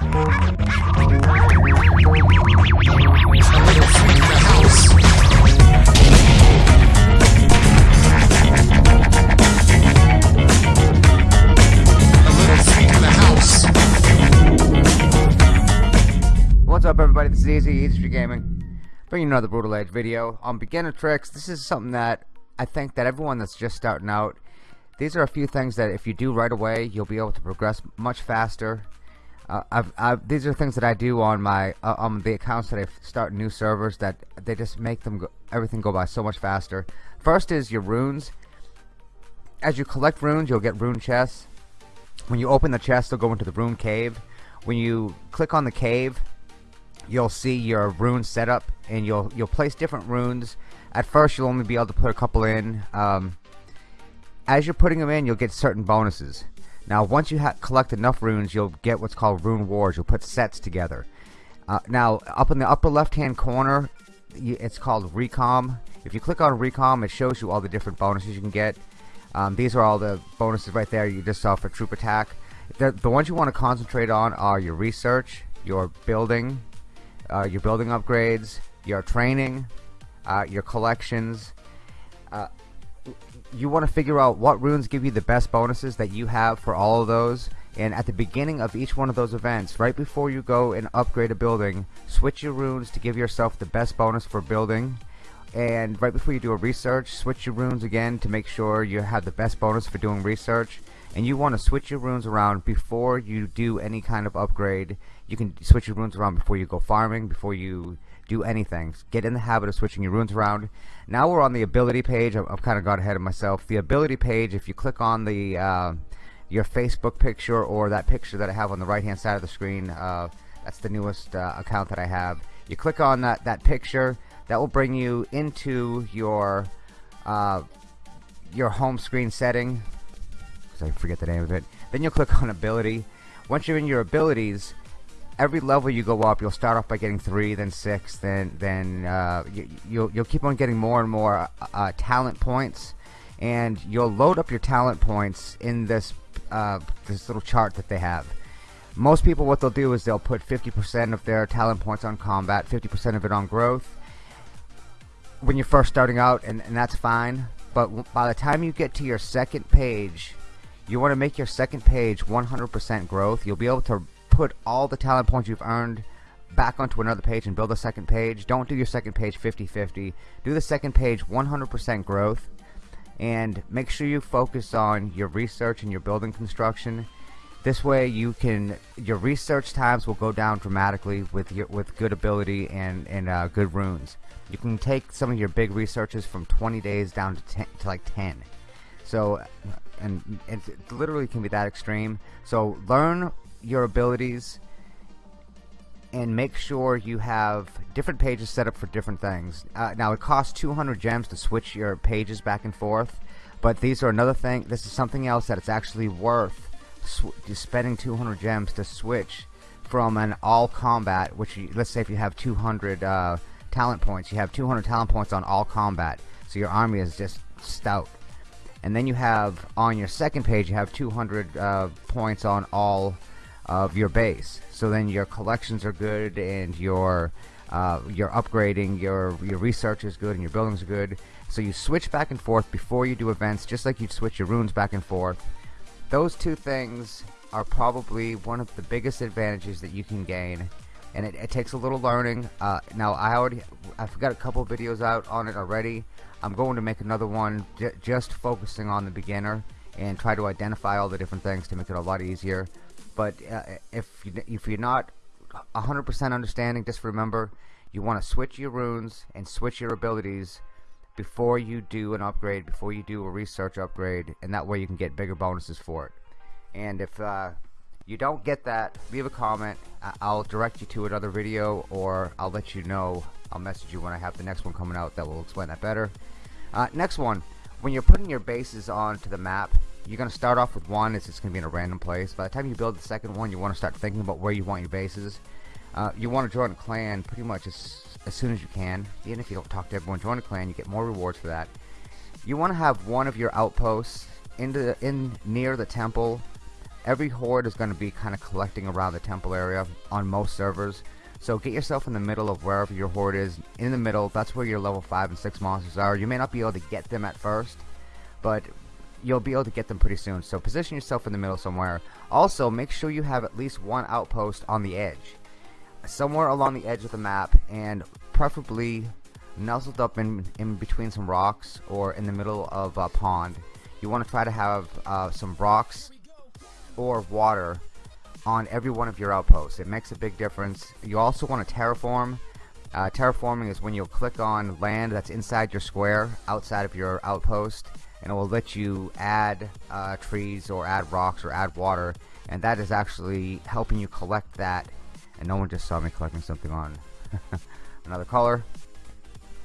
What's up everybody, this is Easy, Easy Gaming, bringing another Brutal Age video. On beginner tricks, this is something that I think that everyone that's just starting out, these are a few things that if you do right away, you'll be able to progress much faster. I've, I've, these are things that I do on my uh, on the accounts that I start new servers that they just make them go, everything go by so much faster. First is your runes. As you collect runes, you'll get rune chests. When you open the chest, they'll go into the rune cave. When you click on the cave, you'll see your rune setup and you'll you'll place different runes at first you'll only be able to put a couple in um, as you're putting them in you'll get certain bonuses now once you collect enough runes you'll get what's called rune wars. You'll put sets together. Uh, now up in the upper left hand corner you, it's called recom. If you click on recom it shows you all the different bonuses you can get. Um, these are all the bonuses right there. You just saw for troop attack. The, the ones you want to concentrate on are your research your building uh, your building upgrades, your training, uh, your collections. Uh, you want to figure out what runes give you the best bonuses that you have for all of those. And at the beginning of each one of those events, right before you go and upgrade a building, switch your runes to give yourself the best bonus for building. And right before you do a research, switch your runes again to make sure you have the best bonus for doing research and you want to switch your runes around before you do any kind of upgrade you can switch your runes around before you go farming before you do anything. Get in the habit of switching your runes around. Now we're on the ability page. I've, I've kind of got ahead of myself. The ability page if you click on the uh, your Facebook picture or that picture that I have on the right hand side of the screen uh, that's the newest uh, account that I have. You click on that that picture that will bring you into your uh, your home screen setting. Because I forget the name of it. Then you'll click on ability. Once you're in your abilities, every level you go up, you'll start off by getting three, then six, then then uh, you, you'll you'll keep on getting more and more uh, uh, talent points, and you'll load up your talent points in this uh, this little chart that they have. Most people, what they'll do is they'll put 50% of their talent points on combat, 50% of it on growth. When you're first starting out, and, and that's fine. But by the time you get to your second page, you want to make your second page 100% growth. You'll be able to put all the talent points you've earned back onto another page and build a second page. Don't do your second page 50-50. Do the second page 100% growth and make sure you focus on your research and your building construction. This way you can your research times will go down dramatically with your with good ability and and uh, good runes. You can take some of your big researches from 20 days down to, 10, to like 10. So and it literally can be that extreme so learn your abilities and make sure you have different pages set up for different things. Uh, now it costs 200 gems to switch your pages back and forth but these are another thing this is something else that it's actually worth spending 200 gems to switch from an all combat which you, let's say if you have 200 uh, talent points you have 200 talent points on all combat so your army is just stout. And then you have on your second page you have 200 uh, points on all of your base. So then your collections are good and your uh, your upgrading your your research is good and your buildings are good. So you switch back and forth before you do events just like you'd switch your runes back and forth. Those two things are probably one of the biggest advantages that you can gain and it, it takes a little learning. Uh, now I already I've got a couple videos out on it already. I'm going to make another one just focusing on the beginner and try to identify all the different things to make it a lot easier but uh, if, you, if you're not 100% understanding just remember you want to switch your runes and switch your abilities before you do an upgrade before you do a research upgrade and that way you can get bigger bonuses for it. And if uh, you don't get that leave a comment. I'll direct you to another video or I'll let you know. I'll message you when I have the next one coming out that will explain that better. Uh, next one, when you're putting your bases onto the map, you're to start off with one, it's just to be in a random place. By the time you build the second one, you want to start thinking about where you want your bases. Uh, you want to join a clan pretty much as, as soon as you can. Even if you don't talk to everyone, join a clan, you get more rewards for that. You want to have one of your outposts in, the, in near the temple every horde is going to be kind of collecting around the temple area on most servers. So get yourself in the middle of wherever your horde is. In the middle, that's where your level 5 and 6 monsters are. You may not be able to get them at first, but you'll be able to get them pretty soon. So position yourself in the middle somewhere. Also, make sure you have at least one outpost on the edge. Somewhere along the edge of the map, and preferably nuzzled up in, in between some rocks or in the middle of a pond. You want to try to have uh, some rocks or water on every one of your outposts. It makes a big difference. You also want to terraform. Uh, terraforming is when you'll click on land that's inside your square, outside of your outpost, and it will let you add uh, trees or add rocks or add water, and that is actually helping you collect that. And no one just saw me collecting something on another color.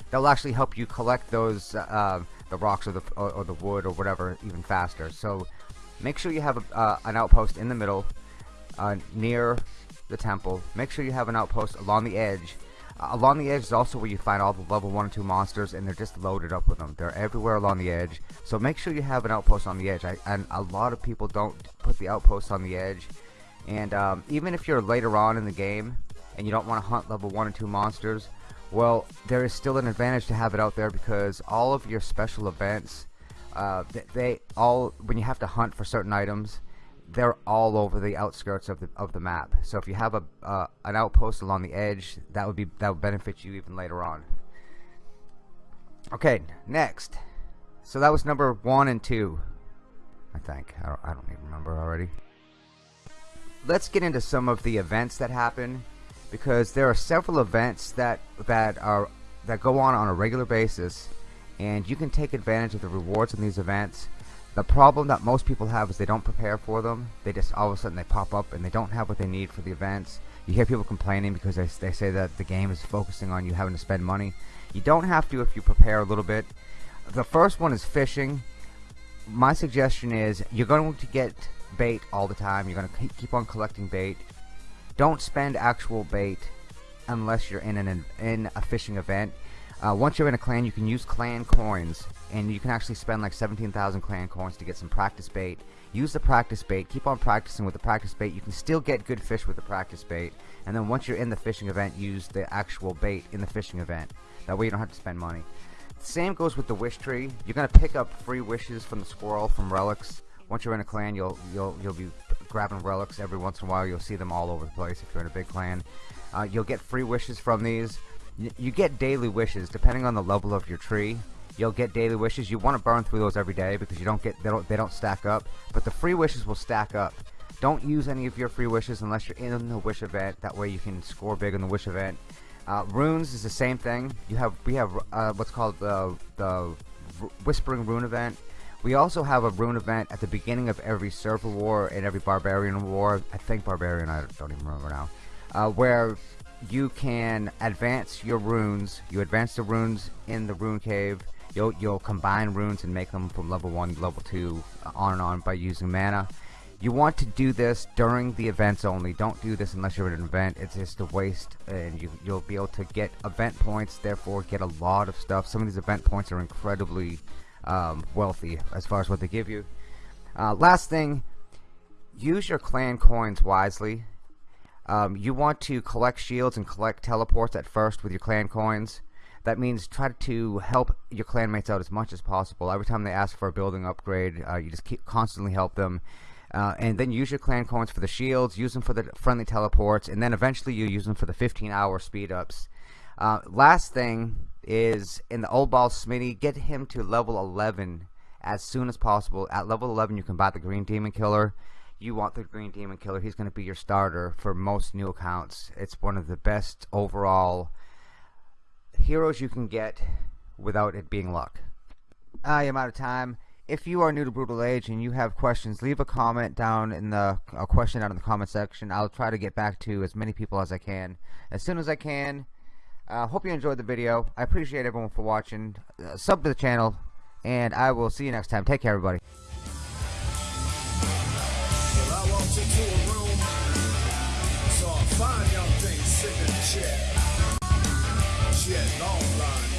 That'll actually help you collect those uh, the rocks or the or, or, the wood or whatever even faster. So make sure you have a, uh, an outpost in the middle uh, near the temple. Make sure you have an outpost along the edge. Uh, along the edge is also where you find all the level 1 and 2 monsters, and they're just loaded up with them. They're everywhere along the edge. So make sure you have an outpost on the edge. I, and a lot of people don't put the outpost on the edge. And um, even if you're later on in the game, and you don't want to hunt level 1 and 2 monsters, well, there is still an advantage to have it out there because all of your special events, uh, they, they all, when you have to hunt for certain items, they're all over the outskirts of the of the map. So if you have a uh, an outpost along the edge, that would be that would benefit you even later on. Okay, next. So that was number one and two, I think. I don't, I don't even remember already. Let's get into some of the events that happen, because there are several events that that are that go on on a regular basis, and you can take advantage of the rewards in these events the problem that most people have is they don't prepare for them. They just all of a sudden they pop up and they don't have what they need for the events. You hear people complaining because they, they say that the game is focusing on you having to spend money. You don't have to if you prepare a little bit. The first one is fishing. My suggestion is you're going to get bait all the time. You're going to keep on collecting bait. Don't spend actual bait unless you're in an in a fishing event. Uh, once you're in a clan, you can use clan coins and you can actually spend like 17,000 clan coins to get some practice bait. Use the practice bait, keep on practicing with the practice bait. You can still get good fish with the practice bait, and then once you're in the fishing event, use the actual bait in the fishing event. That way you don't have to spend money. Same goes with the wish tree. You're gonna pick up free wishes from the squirrel from relics. Once you're in a clan, you'll you'll you'll be grabbing relics every once in a while. You'll see them all over the place if you're in a big clan. Uh, you'll get free wishes from these. You get daily wishes depending on the level of your tree you'll get daily wishes. You want to burn through those every day because you don't get they don't they don't stack up. But the free wishes will stack up. Don't use any of your free wishes unless you're in the wish event. That way you can score big in the wish event. Uh, runes is the same thing. You have we have uh, what's called the the Whispering Rune event. We also have a rune event at the beginning of every server war and every barbarian war. I think barbarian. I don't even remember now. Uh, where you can advance your runes. You advance the runes in the rune cave You'll, you'll combine runes and make them from level 1 to level 2 on and on by using mana. You want to do this during the events only. Don't do this unless you're at an event. It's just a waste and you, you'll be able to get event points, therefore get a lot of stuff. Some of these event points are incredibly um, wealthy as far as what they give you. Uh, last thing, use your clan coins wisely. Um, you want to collect shields and collect teleports at first with your clan coins. That means try to help your clanmates out as much as possible. Every time they ask for a building upgrade, uh, you just keep constantly help them. Uh, and then use your clan coins for the shields, use them for the friendly teleports, and then eventually you use them for the 15 hour speed ups. Uh, last thing is in the old ball Smitty, get him to level 11 as soon as possible. At level 11, you can buy the Green Demon Killer. You want the Green Demon Killer. He's going to be your starter for most new accounts. It's one of the best overall heroes you can get without it being luck. I am out of time. If you are new to Brutal Age and you have questions, leave a comment down in the a question down in the comment section. I'll try to get back to as many people as I can as soon as I can. Uh, hope you enjoyed the video. I appreciate everyone for watching. Uh, sub to the channel, and I will see you next time. Take care, everybody. Blonde